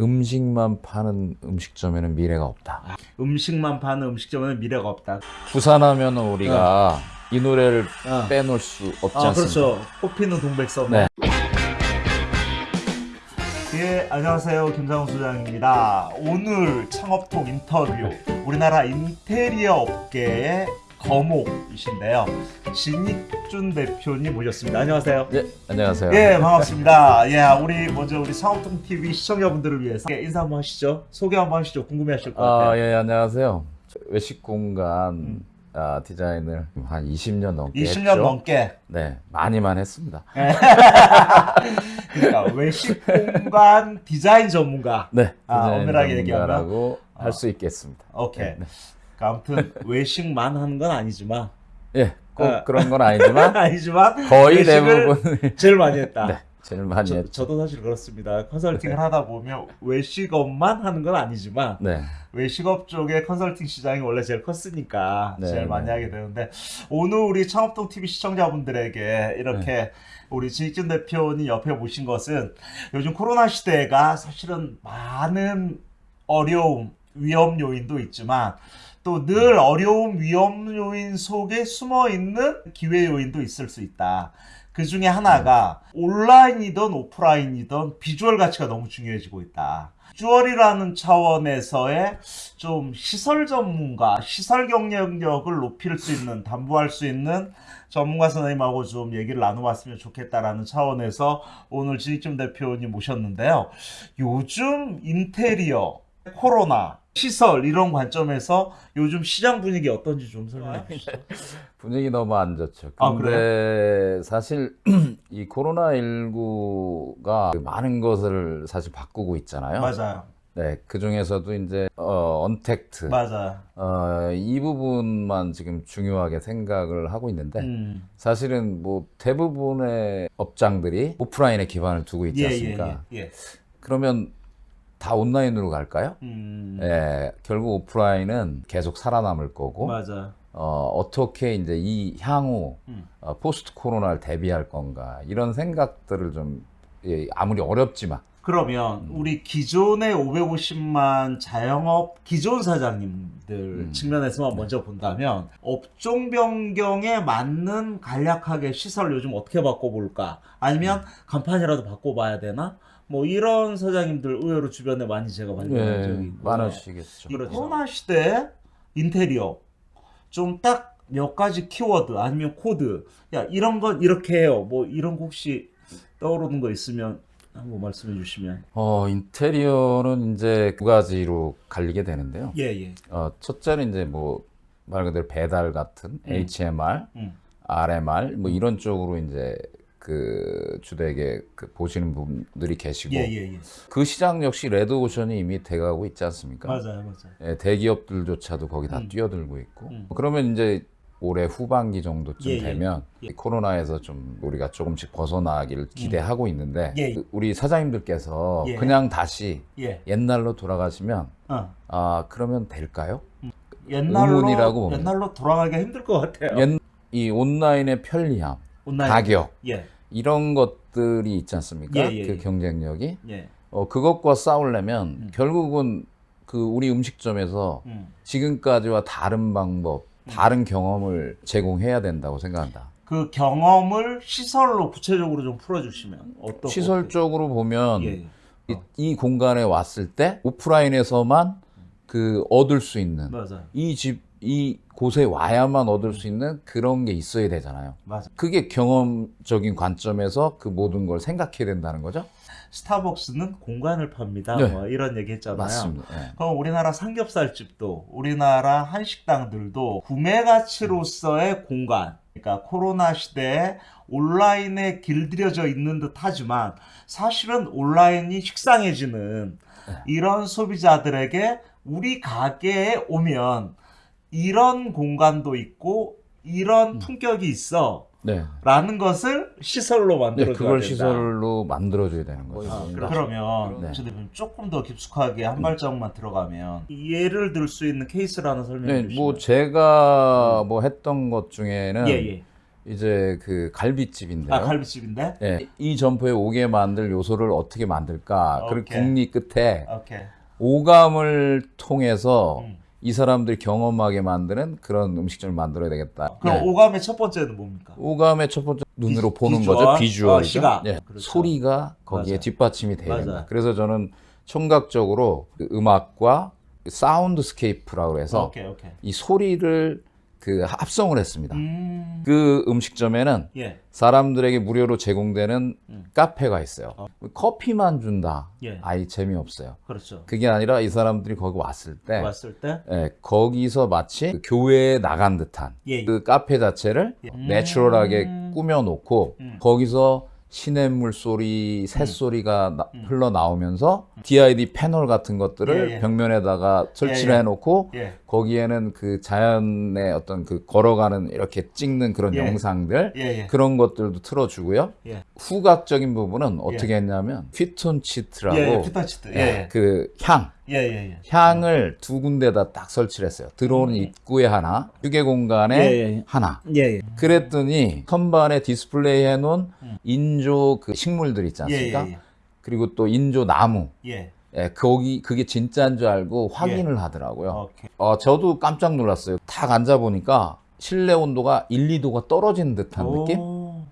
음식만 파는 음식점에는 미래가 없다. 음식만 파는 음식점에는 미래가 없다. 부산하면 우리가 이 노래를 어. 빼놓을 수 없지 아, 않습니까? 그렇죠. 꽃피는 동백섬. 네. 예, 안녕하세요. 김상훈 소장입니다. 오늘 창업톡 인터뷰. 우리나라 인테리어 업계의 거목이신데요. 진익준 대표님 모셨습니다. 안녕하세요. 네, 안녕하세요. 예, 반갑습니다. 예, 우리 먼저 우리 창업통 TV 시청자분들을 위해서 예, 인사 한번 하시죠. 소개 한번 하시죠. 궁금해하실 것 같아요. 아, 예, 안녕하세요. 저 외식 공간 아, 디자인을 한 20년 넘게 20년 했죠. 넘게. 네, 많이만 했습니다. 그러니까 외식 공간 디자인 전문가. 네, 아, 디자인 엄밀하게 얘기하면? 전문가라고 아. 할수 있겠습니다. 오케이. 네. 그러니까 아무튼 외식만 하는 건 아니지만 예, 꼭 아. 그런 건 아니지만 아니지만 거의 대부분 제일 많이 했다. 네, 제일 많이 저, 했죠. 저도 사실 그렇습니다. 컨설팅을 하다 보면 외식업만 하는 건 아니지만 네, 외식업 쪽의 컨설팅 시장이 원래 제일 컸으니까 네, 제일 많이 네. 하게 되는데 오늘 우리 창업동 TV 시청자분들에게 이렇게 네. 우리 진익준 대표님 옆에 모신 것은 요즘 코로나 시대가 사실은 많은 어려움, 위험 요인도 있지만 또 늘 어려움, 위험 요인 속에 숨어 있는 기회 요인도 있을 수 있다. 그 중에 하나가 온라인이든 오프라인이든 비주얼 가치가 너무 중요해지고 있다. 비주얼이라는 차원에서의 좀 시설 전문가, 시설 경쟁력을 높일 수 있는, 담보할 수 있는 전문가 선생님하고 좀 얘기를 나눠봤으면 좋겠다라는 차원에서 오늘 진익준 대표님 모셨는데요. 요즘 인테리어, 코로나, 시설 이런 관점에서 요즘 시장 분위기 어떤지 좀 설명해 주시죠. 분위기 너무 안 좋죠. 아, 근데 사실 이 코로나 19가 많은 것을 사실 바꾸고 있잖아요. 맞아요. 네, 그 중에서도 이제 어, 언택트 맞아요. 어, 이 부분만 지금 중요하게 생각을 하고 있는데 음. 사실은 뭐 대부분의 업장들이 오프라인에 기반을 두고 있지 예, 예, 않습니까? 예, 예. 그러면 다 온라인으로 갈까요? 음. 예, 결국 오프라인은 계속 살아남을 거고 맞아. 어, 어떻게 이제 이 향후 음. 어, 포스트 코로나를 대비할 건가 이런 생각들을 좀 예, 아무리 어렵지만 그러면 우리 기존의 550만 자영업 기존 사장님들 음. 측면에서만 먼저 본다면 업종 변경에 맞는 간략하게 시설 요즘 어떻게 바꿔볼까? 아니면 간판이라도 바꿔봐야 되나? 뭐 이런 사장님들 의외로 주변에 많이 제가 발견한 적이 예, 있고 많으시겠죠. 이 코로나 시대 인테리어 좀 딱 몇 가지 키워드 아니면 코드 야 이런 건 이렇게 해요 뭐 이런 거 혹시 떠오르는 거 있으면 한번 말씀해 주시면 어, 인테리어는 이제 두 가지로 갈리게 되는데요. 예예 어, 첫째는 이제 뭐 말 그대로 배달 같은 HMR, 음. RMR 뭐 이런 쪽으로 이제 그 주되게 그 보시는 분들이 계시고 예 예 예 그 시장 역시 레드오션이 이미 돼가고 있지 않습니까? 맞아요 맞아요 예, 대기업들조차도 거기 다 음. 뛰어들고 있고 음. 그러면 이제 올해 후반기 정도쯤 예, 예. 되면 예. 이 코로나에서 좀 우리가 조금씩 벗어나기를 기대하고 있는데 예. 그 우리 사장님들께서 예. 그냥 다시 예 옛날로 돌아가시면 어. 아 그러면 될까요? 옛날로 의문이라고 봅니다. 옛날로 돌아가기가 힘들 것 같아요 옛, 이 온라인의 편리함, 온라인 가격 예 이런 것들이 있지 않습니까? 예, 예, 그 예. 경쟁력이 예. 어, 그것과 싸우려면 음. 결국은 그 우리 음식점에서 음. 지금까지와 다른 방법, 다른 경험을 제공해야 된다고 생각한다. 그 경험을 시설로 구체적으로 좀 풀어주시면 어떤 시설적으로 보면 예. 이, 이 공간에 왔을 때 오프라인에서만 그 얻을 수 있는 맞아요 이 집, 이 곳에 와야만 얻을 수 있는 그런 게 있어야 되잖아요. 맞아 그게 경험적인 관점에서 그 모든 걸 생각해야 된다는 거죠? 스타벅스는 공간을 팝니다 네. 뭐 이런 얘기 했잖아요 맞습니다. 예. 그럼 우리나라 삼겹살집도 우리나라 한식당들도 구매 가치로서의 공간 그러니까 코로나 시대에 온라인에 길들여져 있는 듯 하지만 사실은 온라인이 식상해지는 이런 소비자들에게 우리 가게에 오면 이런 공간도 있고 이런 품격이 있어 네. 라는 것을 시설로 네, 만들어줘야 그걸 된다. 시설로 만들어줘야 되는 거죠. 아, 그러면 네. 저 대표님 조금 더 깊숙하게 한 발자국만 들어가면 예를 들 수 있는 케이스를 하나 설명해 네, 주시면 뭐 제가 뭐 했던 것 중에는 예, 예. 이제 그 갈비집인데요. 아 갈비집인데. 예, 이 점포에 오게 만들 요소를 어떻게 만들까? 그리고 오케이. 궁리 끝에 오케이. 오감을 통해서 음. 이 사람들이 경험하게 만드는 그런 음식점을 만들어야 되겠다. 그럼 네. 오감의 첫 번째는 뭡니까? 오감의 첫 번째 눈으로 비- 보는 비주얼, 거죠. 비주얼이죠. 어, 시각. 예, 그렇죠. 소리가 거기에 맞아요. 뒷받침이 돼야 맞아요. 된다. 그래서 저는 총각적으로 그 음악과 soundscape라고 해서 오케이 오케이. 이 소리를 그 합성을 했습니다. 음. 그 음식점에는 예. 사람들에게 무료로 제공되는 음. 카페가 있어요. 어. 커피만 준다. 예. 아이 재미없어요. 그렇죠. 그게 아니라 이 사람들이 거기 왔을 때 왔을 때. 예, 거기서 마치 그 교회에 나간 듯한 예. 그 카페 자체를 예. 내추럴하게 음. 꾸며 놓고 음. 거기서 시냇물 소리, 새소리가 나- 흘러나오면서 DID 패널 같은 것들을 음. 예, 예. 벽면에다가 설치를 예, 예. 해놓고 예. 거기에는 그 자연의 어떤 그 걸어가는 이렇게 찍는 그런 예. 영상들. 그런 것들도 틀어주고요. 예. 후각적인 부분은 어떻게 했냐면 피톤치드라고. 그 향, 예. 예. 예. 향을 두 군데다 딱 설치를 했어요. 들어오는 입구에 하나, 휴게 공간에 음. 예, 예. 하나. 예. 예. 그랬더니 선반에 디스플레이 해놓은 음. 인조 그 식물들 있지 예. 않습니까? 예. 그리고 또 인조 나무. 예. 예, 거기 그게 진짜인 줄 알고 확인을 하더라고요. 오케이. 어, 저도 깜짝 놀랐어요. 탁 앉아 보니까 실내 온도가 1, 2도가 떨어진 듯한 느낌? 오.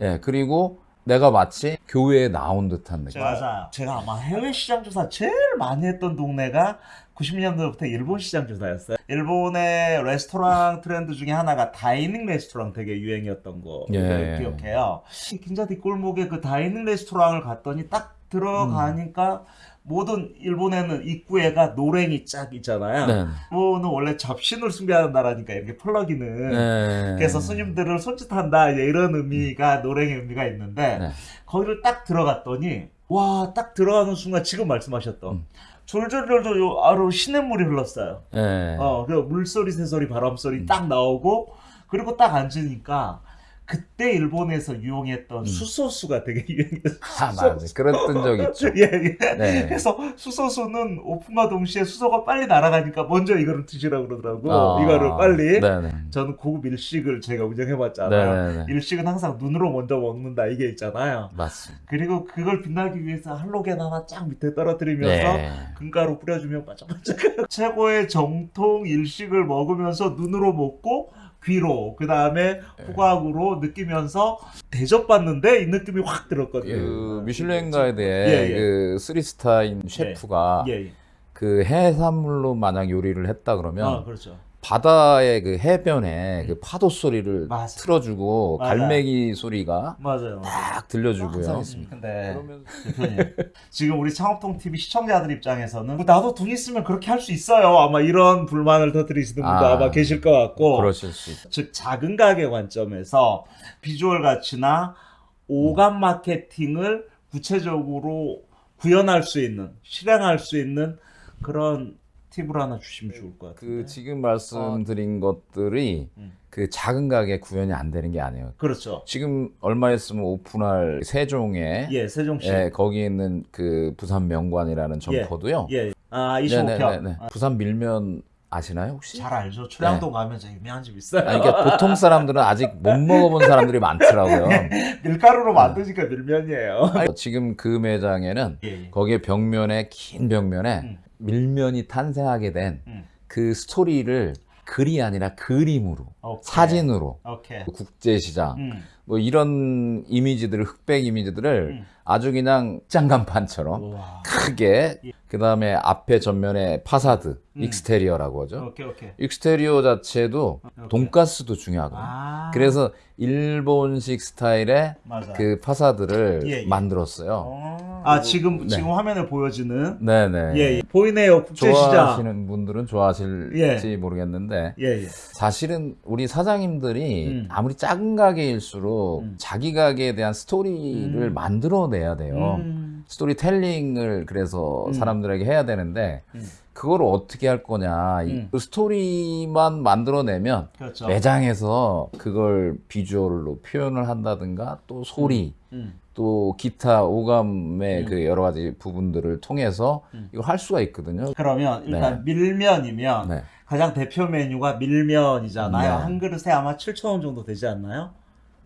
예, 그리고 내가 마치 교외에 나온 듯한 느낌. 맞아요. 제가 아마 해외 시장 조사 제일 많이 했던 동네가 90년대부터 일본 시장 조사였어요. 일본의 레스토랑 트렌드 중에 하나가 dining 레스토랑 되게 유행이었던 거 예. 기억해요. 긴자 뒷골목에 그 dining 레스토랑을 갔더니 딱 들어가니까 모든 일본에는 입구에가 のれん이 쫙 있잖아요. 네. 일본은 원래 잡신을 숭배하는 나라니까 이렇게 펄럭이는 네. 그래서 손님들을 손짓한다 이런 의미가 のれん의 의미가 있는데 네. 거기를 딱 들어갔더니 와 딱 들어가는 순간 지금 말씀하셨던 음. 졸졸졸졸 요 아로 시냇물이 흘렀어요. 네. 어, 그 물소리, 새소리, 바람소리 음. 딱 나오고 그리고 딱 앉으니까 그때 일본에서 유용했던 음. 수소수가 되게 유행했어요. 아, 맞아. 그랬던 적 있죠. 예, 예. 네. 그래서 수소수는 오픈과 동시에 수소가 빨리 날아가니까 먼저 이거를 드시라고 그러더라고. 아, 이거를 빨리. 네네. 저는 고급 일식을 제가 운영해봤잖아요. 네네네. 일식은 항상 눈으로 먼저 먹는다 이게 있잖아요. 맞습니다. 그리고 그걸 빛나기 위해서 할로겐 하나 쫙 밑에 떨어뜨리면서 네. 금가루 뿌려주면 바짝바짝 최고의 정통 일식을 먹으면서 눈으로 먹고 귀로 그 다음에 네. 후각으로 느끼면서 대접받는데 이 느낌이 확 들었거든요. 그 미슐랭 가이드에 예, 예. 그 쓰리스타인 셰프가 예, 예. 그 해산물로 만약 요리를 했다 그러면 아 그렇죠. 바다의 그 해변에 그 파도 소리를 맞아. 틀어주고 맞아요. 갈매기 소리가 맞아요. 딱 들려주고요. 음, 근데 그러면 대표님 지금 우리 창업통 TV 시청자들 입장에서는 뭐 나도 돈 있으면 그렇게 할 수 있어요. 아마 이런 불만을 터뜨리시는 분도 아, 아, 마 계실 것 같고 그러실 수 있죠. 즉 작은 가게 관점에서 비주얼 가치나 오감 마케팅을 구체적으로 구현할 수 있는 실행할 수 있는 그런 팁을 하나 주시면 좋을 것 같아요. 그 지금 말씀드린 것들이 음. 그 작은 가게 구현이 안 되는 게 아니에요. 그렇죠. 지금 얼마 있으면 오픈할 세종에 예, 세종시. 예, 거기 있는 그 부산 명관이라는 점포도요. 예. 아, 25평. 네네네네. 부산 밀면 아시나요 혹시? 잘 알죠. 초량동 가면 저 유명한 집 있어요. 아니, 그러니까 보통 사람들은 아직 못 먹어본 사람들이 많더라고요. 밀가루로 만드니까 밀면이에요. 지금 그 매장에는 예, 예. 거기에 벽면에 긴 벽면에 음. 밀면이 탄생하게 된 음. 그 스토리를 글이 아니라 그림으로 오케이. 사진으로 오케이. 국제시장 음. 뭐 이런 이미지들을 흑백 이미지들을 음. 아주 그냥 장간판처럼 우와. 크게 예. 그 다음에 앞에 전면에 파사드 음. exterior라고 하죠. 오케이, 오케이. exterior 자체도 오케이. 돈가스도 중요하거든요. 아. 그래서 일본식 스타일의 맞아. 그 파사드를 예, 예. 만들었어요. 어. 아, 지금 네. 지금 화면에 보여지는 네네. 예, 예. 보이네요. 국제시장. 좋아하시는 분들은 좋아하실지 모르겠는데 예, 예. 사실은 우리 사장님들이 음. 아무리 작은 가게일수록 음. 자기 가게에 대한 스토리를 음. 만들어내야 돼요. 음. 스토리텔링을 그래서 음. 사람들에게 해야 되는데 음. 그걸 어떻게 할 거냐. 이- 음. 그 스토리만 만들어내면 그렇죠. 매장에서 그걸 비주얼로 표현을 한다든가 또 소리 음. 또 기타 오감의 음. 그 여러 가지 부분들을 통해서 음. 이걸 할 수가 있거든요. 그러면 일단 밀면이면 네. 가장 대표 메뉴가 밀면이잖아요. 네. 한 그릇에 아마 7,000원 정도 되지 않나요?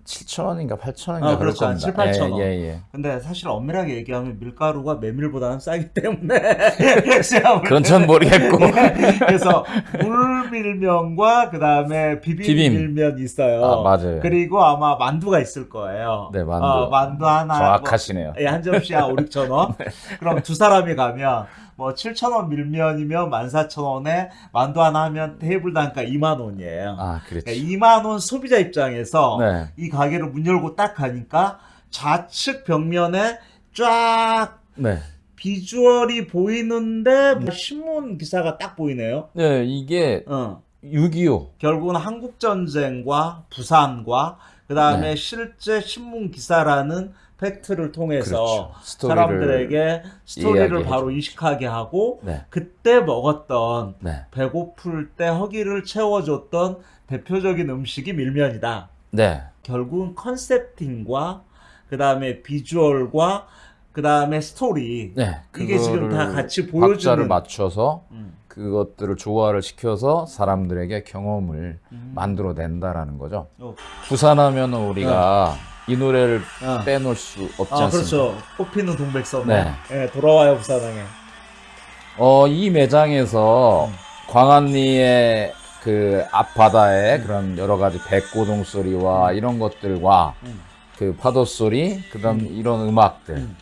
7,000원인가 8,000원인가 아, 그렇죠. 한 겁니다. 7, 8,000 원. 예, 예, 예. 근데 사실 엄밀하게 얘기하면 밀가루가 메밀보다는 싸기 때문에 그건 전 모르겠고. 그래서 물밀면과 그 다음에 비빔밀면 있어요. 아, 맞아요. 그리고 아마 만두가 있을 거예요. 네, 만두. 어, 만두 하나. 정확하시네요. 뭐, 예, 한 접시 한 5, 6천 원. 그럼 두 사람이 가면 뭐 7천 원 밀면이면 14,000원에 만두 하나 하면 테이블 단가 2만 원이에요. 아, 그렇지. 그러니까 2만 원 소비자 입장에서 네. 이 가게를 문 열고 딱 가니까 좌측 벽면에 쫙 네. 비주얼이 보이는데 뭐 신문 기사가 딱 보이네요. 네, 이게 어. 6.25. 결국은 한국 전쟁과 부산과 그 다음에 네. 실제 신문 기사라는 팩트를 통해서 그렇죠. 사람들에게 스토리를 바로 줍니다. 인식하게 하고 네. 그때 먹었던 네. 배고플 때 허기를 채워줬던 대표적인 음식이 밀면이다. 네. 결국은 concepting과 그 다음에 비주얼과 그 다음에 스토리 네. 이게 지금 다 같이 보여주는 박자를 맞춰서 음. 그것들을 조화를 시켜서 사람들에게 경험을 음. 만들어낸다라는 거죠. 어. 부산하면 우리가 이 노래를 어. 빼놓을 수 없지 아 않습니까? 그렇죠 꽃피는 동백섬 네. 예, 돌아와요 부산항에 어, 이 매장에서 광안리의 그 앞바다에 그런 여러 가지 백고동 소리와 이런 것들과 음. 그 파도 소리, 그다음 이런 음악들, 음.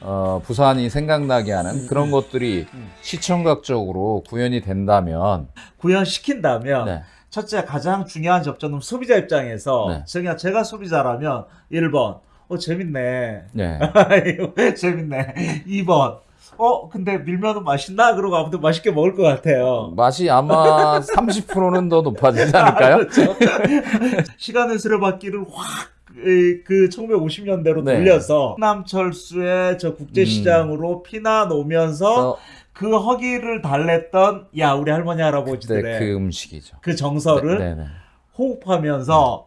어, 부산이 생각나게 하는 음, 그런 음. 것들이 음. 시청각적으로 구현이 된다면, 구현시킨다면 네, 첫째 가장 중요한 접점은 소비자 입장에서 네. 제가 제가 소비자라면 1번 어 재밌네 네, 재밌네 2번 어 근데 밀면은 맛있나 그러고 아무튼 맛있게 먹을 것 같아요 맛이 아마 30%는 더 높아지지 않을까요? 그렇죠. 시간의 수레바퀴를 확 그 1950년대로 네. 돌려서 남철수의 저 국제시장으로 피나 놓으면서 그래서 그 허기를 달랬던 야 우리 할머니 할아버지들의 그 그, 음식이죠. 정서를 네, 네, 네. 호흡하면서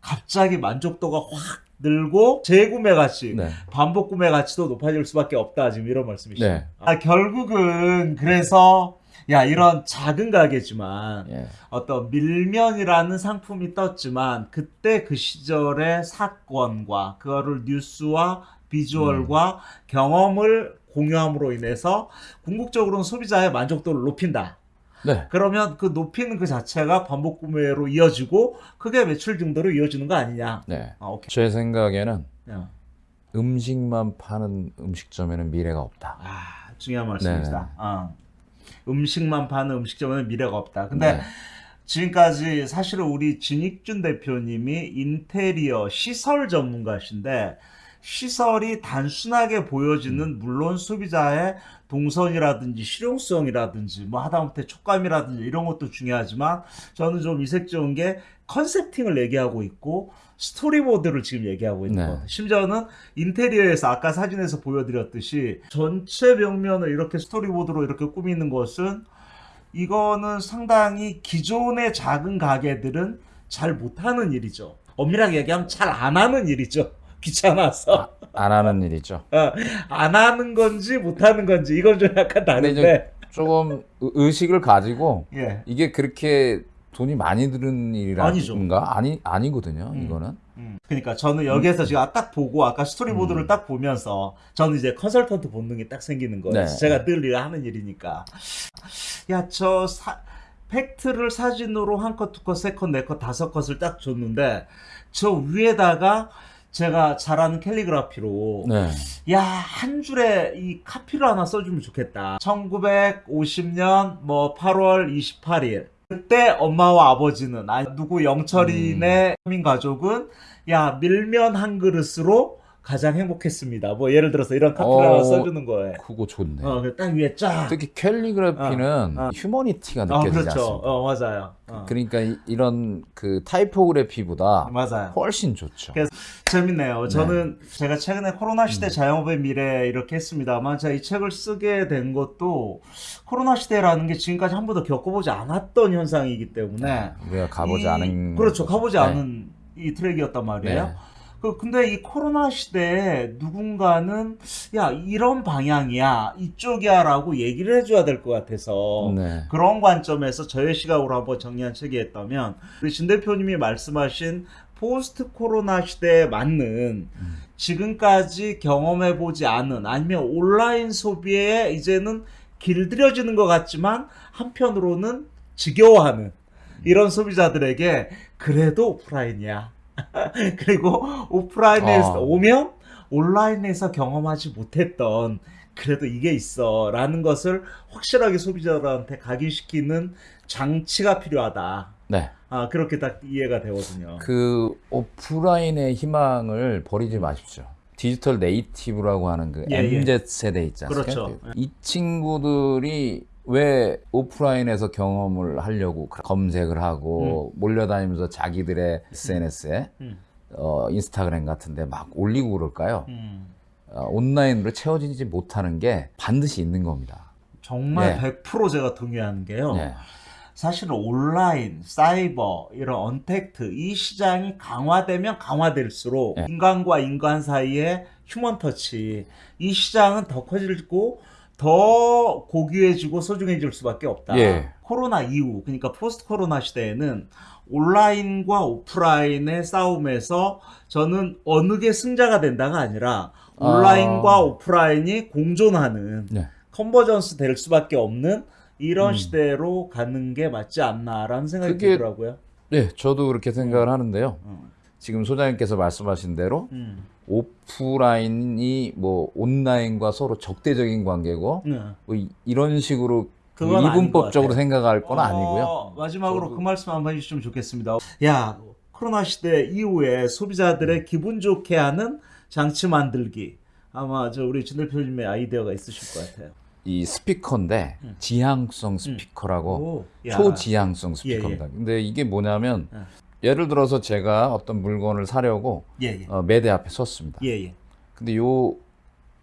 갑자기 만족도가 확 늘고 재구매 가치 네. 반복 구매 가치도 높아질 수밖에 없다 지금 이런 말씀이시죠. 네. 아 결국은 그래서 야 이런 작은 가게지만 예. 어떤 밀면이라는 상품이 떴지만 그때 그 시절의 사건과 그거를 뉴스와 비주얼과 경험을 공유함으로 인해서 궁극적으로는 소비자의 만족도를 높인다. 네. 그러면 그 높이는 그 자체가 반복 구매로 이어지고 그게 매출 증대로 이어지는 거 아니냐. 네. 아. 제 생각에는 야. 음식만 파는 음식점에는 미래가 없다. 아, 중요한 말씀이시다. 네. 어. 음식만 파는 음식점에는 미래가 없다. 근데 네. 지금까지 사실은 우리 진익준 대표님이 인테리어 시설 전문가신데 시설이 단순하게 보여지는 물론 소비자의 동선이라든지 실용성이라든지 뭐 하다못해 촉감이라든지 이런 것도 중요하지만 저는 좀 이색적인 게 컨셉팅을 얘기하고 있고 스토리보드를 지금 얘기하고 있는 네. 것 같아요. 심지어는 인테리어에서 아까 사진에서 보여드렸듯이 전체 벽면을 이렇게 스토리보드로 이렇게 꾸미는 것은 이거는 상당히 기존의 작은 가게들은 잘 못하는 일이죠. 엄밀하게 얘기하면 잘 안 하는 일이죠. 귀찮아서 안 하는 일이죠. 어, 안 하는 건지 못 하는 건지 이건 좀 약간 다른데 조금 의- 의식을 가지고 예. 이게 그렇게 돈이 많이 드는. 일이란가? 아니 아니거든요. 음. 이거는. 음. 그러니까 저는 여기에서 지금 딱 보고 아까 스토리보드를 음. 딱 보면서 저는 이제 컨설턴트 본능이 딱 생기는 거예요. 네. 제가 늘 일을 하는 일이니까. 야, 저 사- 팩트를 사진으로 한 컷, 두 컷, 세 컷, 네 컷, 다섯 컷을 딱 줬는데 저 위에다가 제가 잘하는 캘리그라피로 네. 야, 한 줄에 이 카피를 하나 써주면 좋겠다. 1950년 뭐 8월 28일. 그때 엄마와 아버지는, 아, 누구 영철이네 서민 가족은, 야, 밀면 한 그릇으로 가장 행복했습니다. 뭐 예를 들어서 이런 카피를 어, 하나 써주는 거예요. 그거 좋네. 어, 그딱 위에 쫙. 특히 캘리그래피는 어, 어. 휴머니티가 어, 느껴지지 그렇죠. 않습니까? 어, 맞아요. 어, 그러니까 이, 이런 그 타이포그래피보다 맞아요. 훨씬 좋죠. 그래서 재밌네요. 저는 제가 최근에 코로나 시대 자영업의 미래 이렇게 했습니다만 제가 이 책을 쓰게 된 것도 코로나 시대라는 게 지금까지 한 번도 겪어보지 않았던 현상이기 때문에 우리가 가보지 이- 않은 그렇죠 가보지 네. 않은 이 트랙이었단 말이에요. 네. 그 근데 이 코로나 시대에 누군가는 야 이런 방향이야 이쪽이야 라고 얘기를 해줘야 될 것 같아서 네. 그런 관점에서 저의 시각으로 한번 정리한 책이었다면 우리 진 대표님이 말씀하신 포스트 코로나 시대에 맞는 지금까지 경험해 보지 않은 아니면 온라인 소비에 이제는 길들여지는 것 같지만 한편으로는 지겨워하는 이런 소비자들에게 그래도 오프라인이야. 그리고 오프라인에서 아. 오면 온라인에서 경험하지 못했던 그래도 이게 있어 라는 것을 확실하게 소비자들한테 각인시키는 장치가 필요하다. 네. 아, 그렇게 딱 이해가 되거든요. 그 오프라인의 희망을 버리지 마십시오. 디지털 네이티브라고 하는 그 예, 예. MZ 세대 있지 않습니까? 그렇죠. 이 친구들이 왜 오프라인에서 경험을 하려고 검색을 하고 몰려다니면서 자기들의 SNS에 음. 어, 인스타그램 같은데 막 올리고 그럴까요? 음. 어, 온라인으로 채워지지 못하는 게 반드시 있는 겁니다. 정말 네. 100% 제가 동의하는 게요. 예. 사실은 온라인, 사이버, 이런 언택트, 이 시장이 강화되면 강화될수록 네. 인간과 인간 사이의 휴먼 터치, 이 시장은 더 커지고 더 고귀해지고 소중해질 수밖에 없다. 예. 코로나 이후, 그러니까 포스트 코로나 시대에는 온라인과 오프라인의 싸움에서 저는 어느 게 승자가 된다가 아니라 온라인과 아. 오프라인이 공존하는 네. convergence 될 수밖에 없는 이런 음. 시대로 가는 게 맞지 않나라는 생각이 그게- 들더라고요. 네, 저도 그렇게 생각을 하는데요. 음. 지금 소장님께서 말씀하신 대로 음. 오프라인이 뭐 온라인과 서로 적대적인 관계고 네. 뭐 이- 이런 식으로 이분법적으로. 생각할 건 어, 아니고요. 마지막으로 저도- 그 말씀 한번 해주시면 좋겠습니다. 야, 코로나 시대 이후에 소비자들의 기분 좋게 하는 장치 만들기. 아마 저 우리 진 대표님의 아이디어가 있으실 것 같아요. 이 스피커인데 음. 지향성 스피커라고 오, 야. 초지향성 예, 스피커입니다. 근데 이게 뭐냐면 예. 예를 들어서 제가 어떤 물건을 사려고 예, 예. 어, 매대 앞에 섰습니다. 예, 예. 근데 요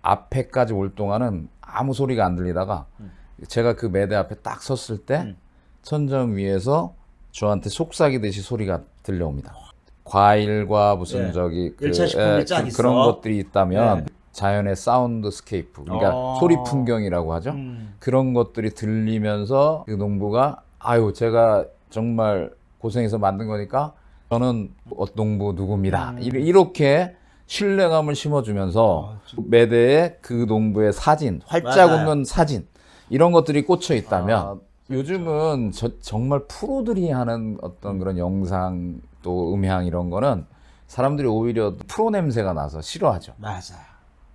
앞에까지 올 동안은 아무 소리가 안 들리다가 음. 제가 그 매대 앞에 딱 섰을 때 음. 천정 위에서 저한테 속삭이듯이 소리가 들려옵니다. 과일과 무슨 예. 저기 그, 쫙 그. 그런 것들이 있다면 네. 자연의 soundscape 그러니까 어. 소리 풍경이라고 하죠. 음. 그런 것들이 들리면서 그 농부가 아유 제가 정말 고생해서 만든 거니까 저는 어, 농부 누구입니다. 음. 이- 이렇게 신뢰감을 심어주면서 아, 좀- 매대에 그 농부의 사진, 활짝 맞아요. 웃는 사진 이런 것들이 꽂혀 있다면 아, 요즘은 저- 정말 프로들이 하는 어떤 그런 영상 또 음향 이런 거는 사람들이 오히려 프로 냄새가 나서 싫어하죠. 맞아요.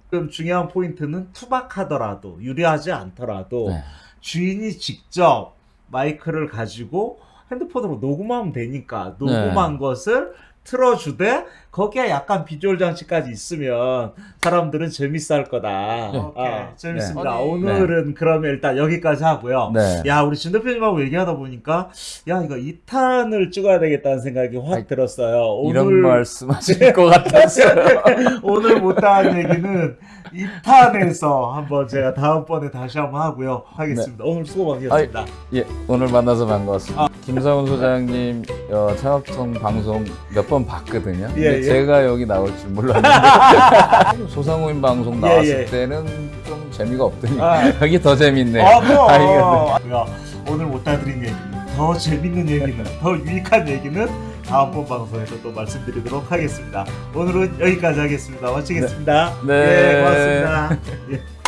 그럼 중요한 포인트는 투박하더라도 유리하지 않더라도 네. 주인이 직접 마이크를 가지고 핸드폰으로 녹음하면 되니까 녹음한 네. 것을 틀어주되 거기에 약간 비주얼 장치까지 있으면 사람들은 재밌어 할 거다. 네. 아, 재밌습니다. 네. 오늘은 그러면 일단 여기까지 하고요. 네. 야, 우리 진 대표님하고 얘기하다 보니까 야, 이거 2탄을 찍어야 되겠다는 생각이 확 아이, 들었어요. 이런 말씀 하실 것 같았어요. 오늘 못한 얘기는 2탄에서 한번 제가 다음번에 다시 한번 하고요. 하겠습니다. 오늘 수고 많으셨습니다. 예, 오늘 만나서 반가웠습니다. 김사훈 소장님 어, 창업통 방송 몇 번 봤거든요. 근데 예, 예. 제가 여기 나올 줄 몰랐는데 소상공인 방송 예, 나왔을 예. 때는 좀 재미가 없더니 아. 여기 더 재밌네요. 아, 뭐. 아이고. 야, 오늘 못 다 드린 얘기는 더 재밌는 얘기는 더 유익한 얘기는 다음번 방송에서 또 말씀드리도록 하겠습니다. 오늘은 여기까지 하겠습니다. 마치겠습니다. 네. 예, 고맙습니다. 예.